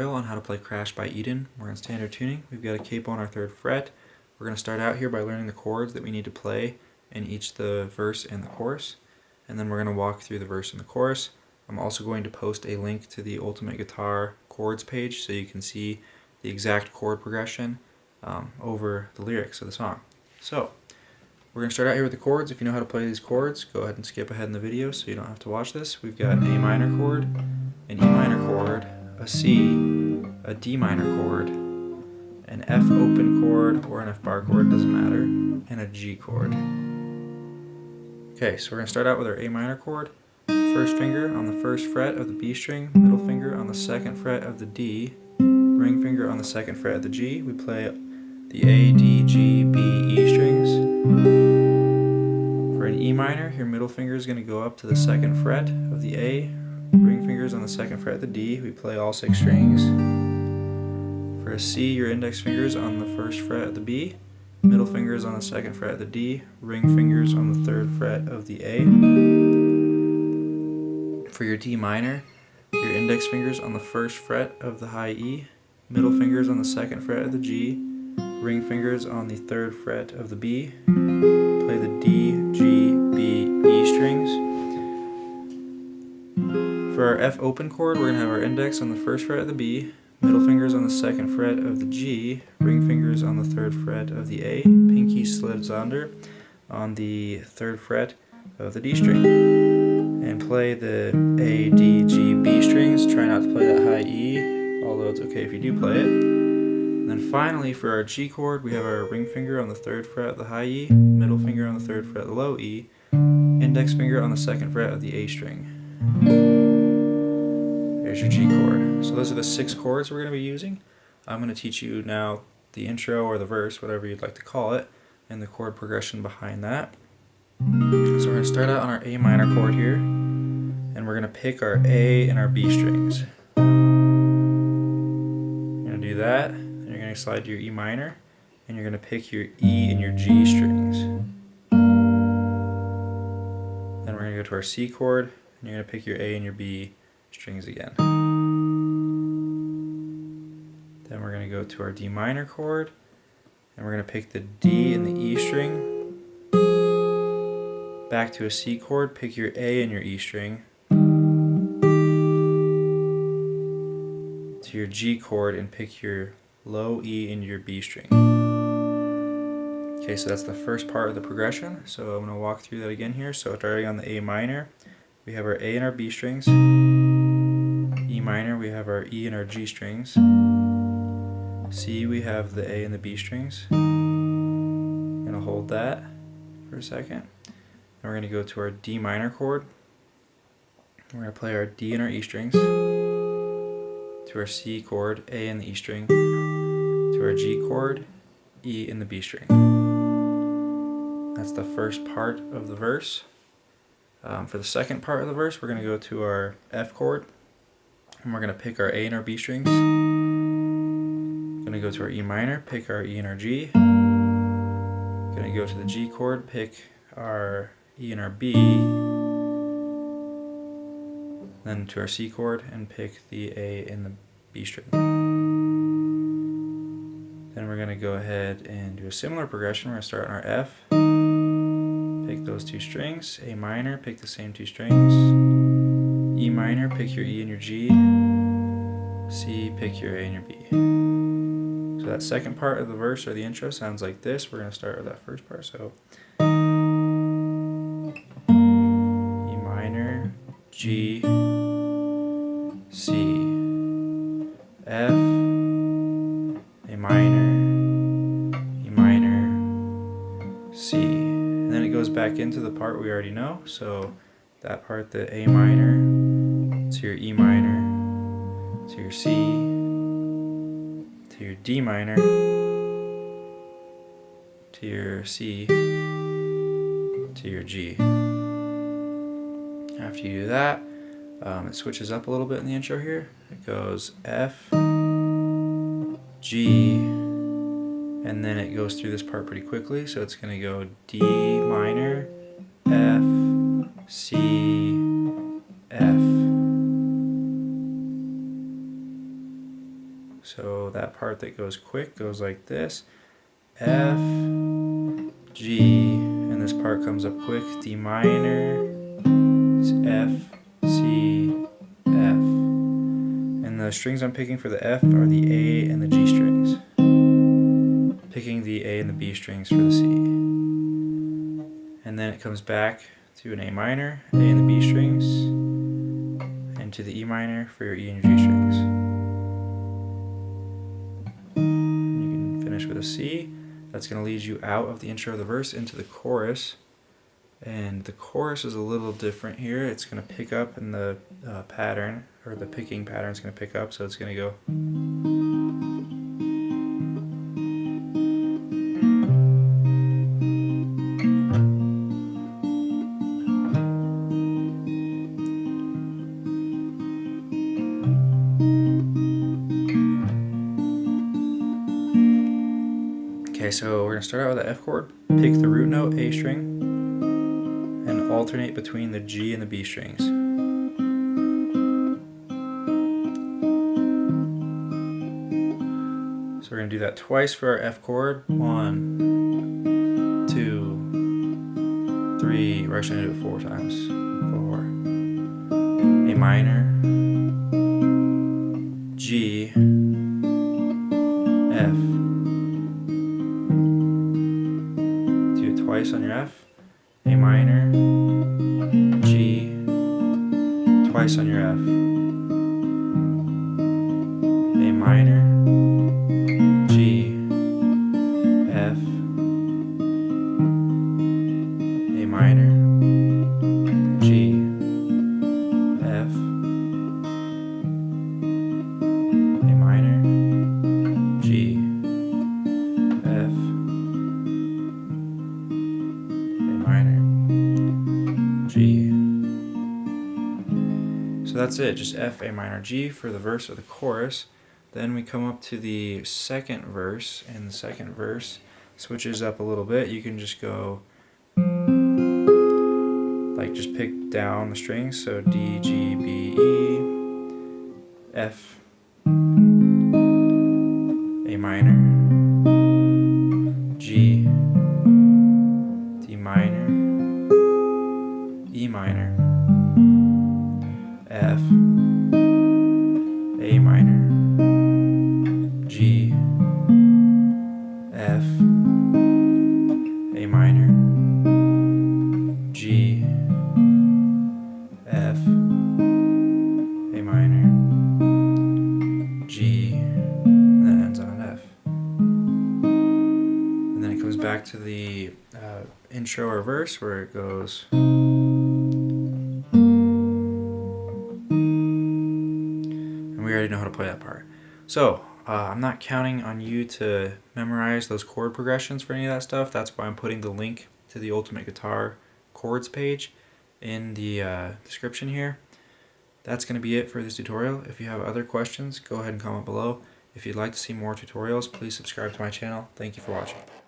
on how to play Crash by Eden. We're in standard tuning. We've got a capo on our third fret. We're going to start out here by learning the chords that we need to play in each the verse and the chorus. And then we're going to walk through the verse and the chorus. I'm also going to post a link to the Ultimate Guitar chords page so you can see the exact chord progression um, over the lyrics of the song. So, we're going to start out here with the chords. If you know how to play these chords, go ahead and skip ahead in the video so you don't have to watch this. We've got an A minor chord, an E minor chord, a C, a D minor chord, an F open chord or an F bar chord, doesn't matter, and a G chord. Okay, so we're going to start out with our A minor chord. First finger on the first fret of the B string, middle finger on the second fret of the D, ring finger on the second fret of the G. We play the A, D, G, B, E strings. For an E minor, your middle finger is going to go up to the second fret of the A, ring fingers on the second fret of the D. We play all six strings. For a C, your index fingers on the first fret of the B, middle fingers on the second fret of the D, ring fingers on the third fret of the A. For your D minor, your index fingers on the first fret of the high E, middle fingers on the second fret of the G, ring fingers on the third fret of the B, F open chord, we're going to have our index on the first fret of the B, middle fingers on the second fret of the G, ring fingers on the third fret of the A, pinky slides under on the third fret of the D string and play the A, D, G, B strings. Try not to play that high E, although it's okay if you do play it. And then finally, for our G chord, we have our ring finger on the third fret of the high E, middle finger on the third fret of the low E, index finger on the second fret of the A string. There's your G chord. So those are the six chords we're going to be using. I'm going to teach you now the intro or the verse, whatever you'd like to call it, and the chord progression behind that. So we're going to start out on our A minor chord here, and we're going to pick our A and our B strings. You're going to do that, and you're going to slide to your E minor, and you're going to pick your E and your G strings. Then we're going to go to our C chord, and you're going to pick your A and your B strings again. Then we're going to go to our D minor chord, and we're going to pick the D and the E string, back to a C chord, pick your A and your E string, to your G chord and pick your low E and your B string. Okay, so that's the first part of the progression. So I'm going to walk through that again here. So starting on the A minor, we have our A and our B strings. E minor, we have our E and our G strings. C, we have the A and the B strings. I'm going to hold that for a second. Then we're going to go to our D minor chord. We're going to play our D and our E strings. To our C chord, A and the E string. To our G chord, E and the B string. That's the first part of the verse. Um, for the second part of the verse, we're going to go to our F chord. And we're going to pick our A and our B strings. Going to go to our E minor, pick our E and our G. Going to go to the G chord, pick our E and our B, then to our C chord and pick the A and the B string. Then we're going to go ahead and do a similar progression. We're going to start on our F, pick those two strings, A minor, pick the same two strings, minor, pick your E and your G, C, pick your A and your B. So that second part of the verse or the intro sounds like this. We're going to start with that first part. So E minor, G, C, F, A minor, E minor, C. And then it goes back into the part we already know. So that part, the A minor, to your E minor, to your C, to your D minor, to your C, to your G. After you do that, um, it switches up a little bit in the intro here. It goes F, G, and then it goes through this part pretty quickly. So it's going to go D minor, F, C, So that part that goes quick goes like this. F, G, and this part comes up quick. D minor, F, C, F. And the strings I'm picking for the F are the A and the G strings. Picking the A and the B strings for the C. And then it comes back to an A minor, A and the B strings, and to the E minor for your E and G strings. Finish with a C. That's going to lead you out of the intro of the verse into the chorus. And the chorus is a little different here. It's going to pick up in the uh, pattern, or the picking pattern is going to pick up, so it's going to go. So we're going to start out with the F chord, pick the root note, A string, and alternate between the G and the B strings. So we're going to do that twice for our F chord. One, two, three. We're actually going to do it four times. Four. A minor, twice on your F. that's it, just F, A minor, G for the verse or the chorus. Then we come up to the second verse, and the second verse switches up a little bit. You can just go, like, just pick down the strings. So D, G, B, E, F, A minor, G, D minor, E minor, F, A minor, G, F, A minor, G, F, A minor, G, and then ends on an F. And then it comes back to the uh, intro or verse where it goes. Already know how to play that part. So, uh, I'm not counting on you to memorize those chord progressions for any of that stuff. That's why I'm putting the link to the Ultimate Guitar chords page in the uh, description here. That's going to be it for this tutorial. If you have other questions, go ahead and comment below. If you'd like to see more tutorials, please subscribe to my channel. Thank you for watching.